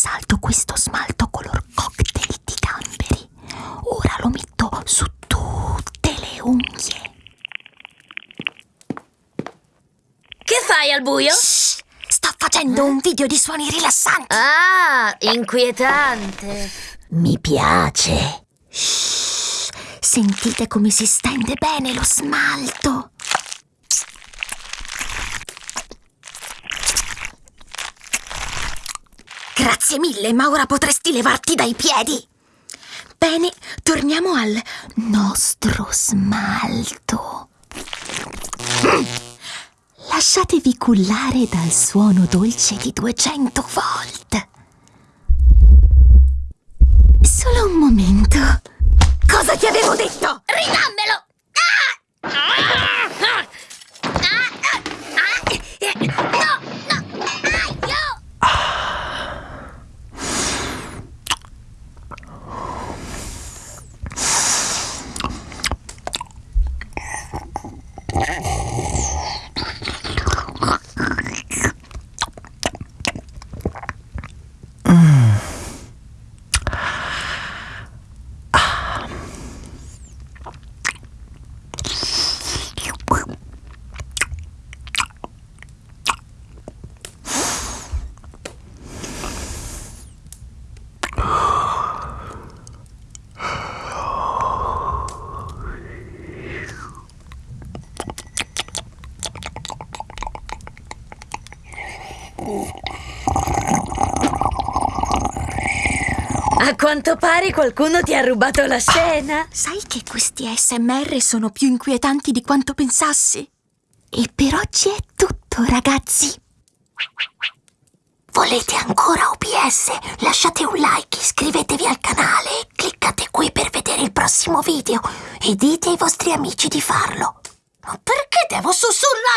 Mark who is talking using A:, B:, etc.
A: salto questo smalto color cocktail di gamberi. Ora lo metto su tutte le unghie.
B: Che fai al buio?
A: Shh, sto facendo un video di suoni rilassanti.
B: Ah, inquietante.
A: Mi piace. Shh, sentite come si stende bene lo smalto. Grazie mille, ma ora potresti levarti dai piedi. Bene, torniamo al nostro smalto. Lasciatevi cullare dal suono dolce di 200 volt. Solo un momento. Cosa ti avevo detto?
B: Ridammelo! Ah! Ah! Ah! Ah! Ah! Eh, No, no! Aio! A quanto pare qualcuno ti ha rubato la scena.
A: Sai che questi ASMR sono più inquietanti di quanto pensassi? E per oggi è tutto, ragazzi. Volete ancora OBS? Lasciate un like, iscrivetevi al canale cliccate qui per vedere il prossimo video e dite ai vostri amici di farlo. Ma perché devo sussurrare?